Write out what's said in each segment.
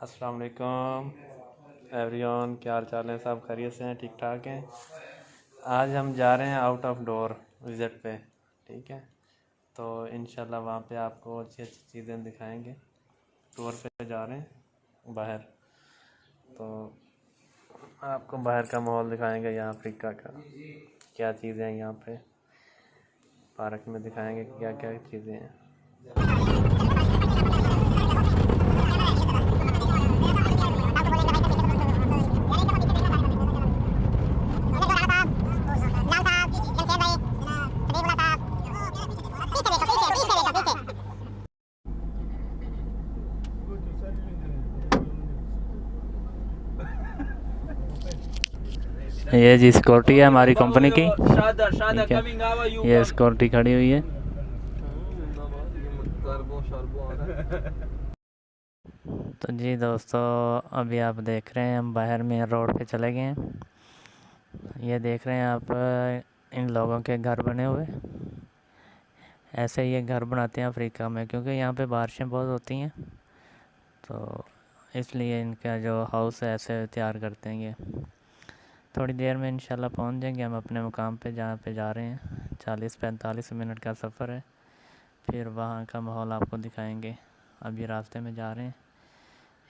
السلام علیکم۔ ایوری کیا حال چال ہے؟ سب خیریت سے ہیں؟ ٹھیک ٹھاک ہیں؟ آج ہم جا رہے ہیں آؤٹ آف ڈور وزٹ پہ، ٹھیک ہے؟ تو انشاءاللہ وہاں پہ آپ کو اچھی اچھی چیزیں دکھائیں گے۔ ٹور پہ جا رہے ہیں، باہر۔ تو آپ کو باہر کا ماحول دکھائیں گے، یہاں افریقہ کا۔ کیا چیزیں ہیں یہاں پہ؟ پارک میں دکھائیں گے کیا کیا چیزیں ہیں۔ یہ جی سیکورٹی ہے ہماری کمپنی کی۔ یہ سیکورٹی کھڑی ہوئی ہے۔ تو جی دوستو ابھی آپ دیکھ رہے ہیں ہم باہر میں روڈ پہ چلے گئے ہیں۔ یہ دیکھ رہے ہیں آپ ان لوگوں کے گھر بنے ہوئے۔ ایسے یہ گھر بناتے ہیں افریقہ میں کیونکہ یہاں پہ بارشیں بہت ہوتی ہیں۔ تو اس لیے ان کا جو ہاؤس ہے ایسے تیار کرتے ہیں یہ۔ تھوڑی دیر میں انشاءاللہ پہنچ جائیں گے، ہم اپنے مقام پہ جہاں پہ جا رہے ہیں۔ چالیس پینتالیس منٹ کا سفر ہے۔ پھر وہاں کا ماحول آپ کو دکھائیں گے۔ اب یہ راستے میں جا رہے ہیں۔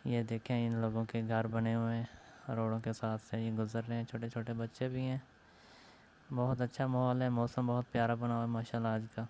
یہ دیکھیں ان لوگوں کے گھر بنے ہوئے ہیں، روڈوں کے ساتھ سے یہ گزر رہے ہیں۔ چھوٹے چھوٹے بچے بھی ہیں۔ بہت اچھا ماحول ہے، موسم بہت پیارا بنا ہوا ہے، ماشاءاللہ آج کا۔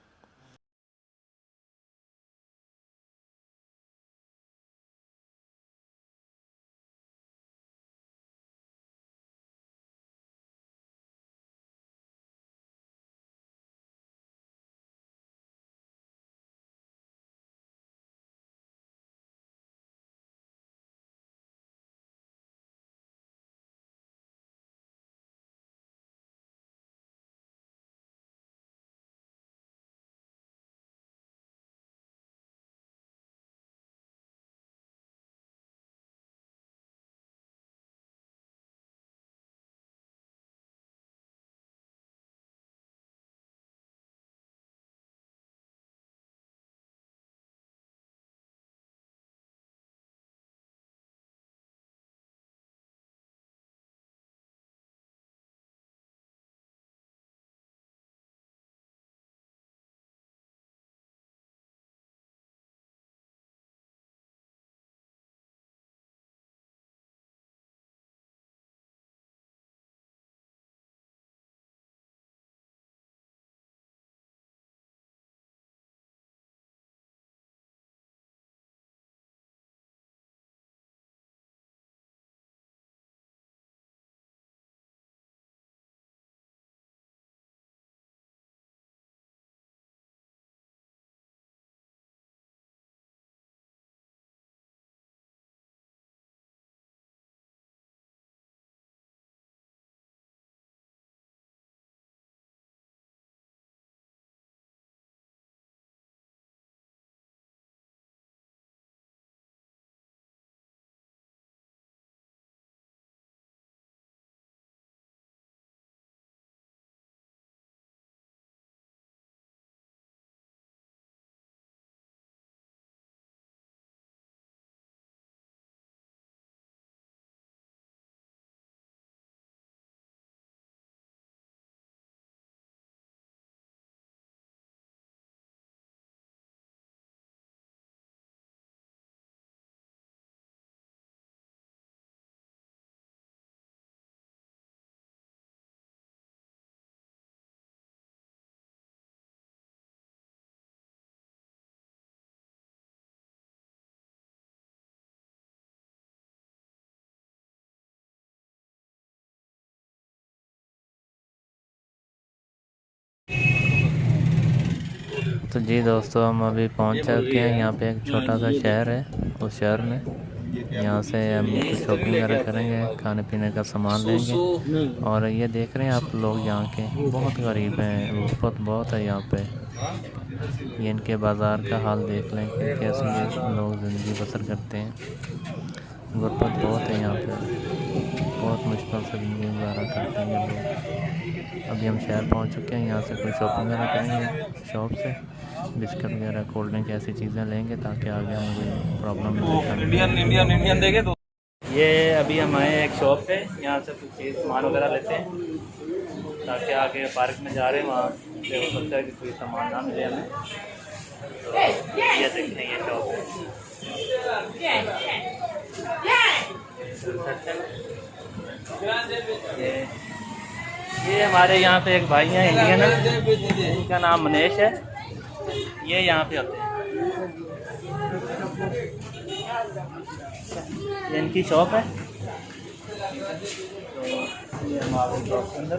تو جی دوستو ہم ابھی پہنچ چکے ہیں۔ یہاں پہ ایک چھوٹا سا شہر ہے اس شہر میں۔ یہاں سے ہم کچھ شاپنگ وغیرہ کریں گے کھانے پینے کا سامان لیں گے۔ اور یہ دیکھ رہے ہیں آپ لوگ یہاں کے۔ بہت غریب ہیں غربت بہت ہے یہاں پہ۔ یہ ان کے بازار کا حال دیکھ لیں کہ کیسے یہ لوگ زندگی بسر کرتے ہیں۔ غربت بہت ہے یہاں پہ۔ بہت مشکل سے زندگی گزارا کرتے ہیں لوگ۔ ابھی ہم شہر پہنچ چکے ہیں یہاں سے کوئی شاپنگ وغیرہ کریں گے شاپ سے بسکٹ وغیرہ کولڈ ڈرنک ایسی چیزیں لیں گے تاکہ آگے ہمیں کوئی پرابلم یہ ابھی ہم آئے ہیں ایک شاپ پہ یہاں سے کچھ چیز سامان وغیرہ لیتے ہیں تاکہ آگے پارک میں جا رہے ہیں وہاں سے ہو سکتا ہے کہ کوئی سامان نہ ملے ہمیں۔ یہ دیکھتے ہیں یہ شاپ۔ ہے یہ ہمارے یہاں پہ ایک بھائی ہیں انڈین ہیں۔ ان کا نام منیش ہے۔ یہ یہاں پہ ہوتے ہیں۔ یہ ان کی شاپ ہے۔ یہ ہمارے شاپ کے اندر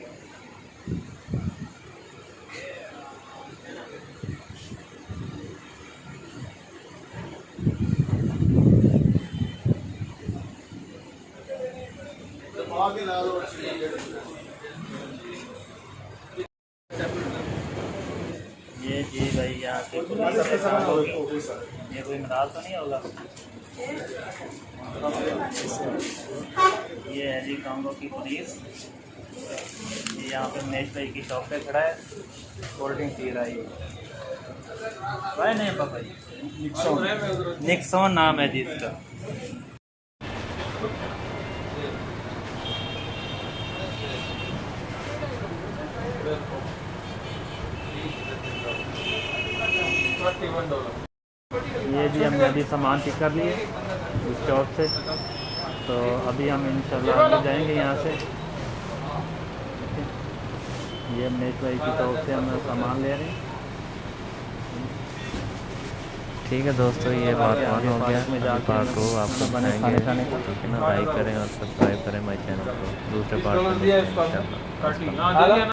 یہ یہ جی بھائی یہاں سے کے یہ کوئی مدال تو نہیں ہوگا؟ یہ ہے جی کانگو کی پولیس یہ یہاں پہ میش بھائی کی شاپ پہ کھڑا ہے۔ کولڈ ڈرنک پی رہا ہے۔ بھائی نہیں پاپا جی نکسون نام ہے جی اس کا۔ یہ بھی ہم نے ابھی سامان پک کر لیے اس شاپ سے۔ تو ابھی ہم انشاءاللہ آگے جائیں گے یہاں سے۔ یہ میش بھائی کی شاپ سے ہم سامان لے رہے ہیں۔ ٹھیک ہے دوستو یہ پارٹ ون ہو گیا۔ پارٹ ٹو آپ کو بنائیں گے۔ ٹھیک ہے نا لائک کریں اور سبسکرائب کریں ہمارے چینل کو۔ دوسرے پارٹ میں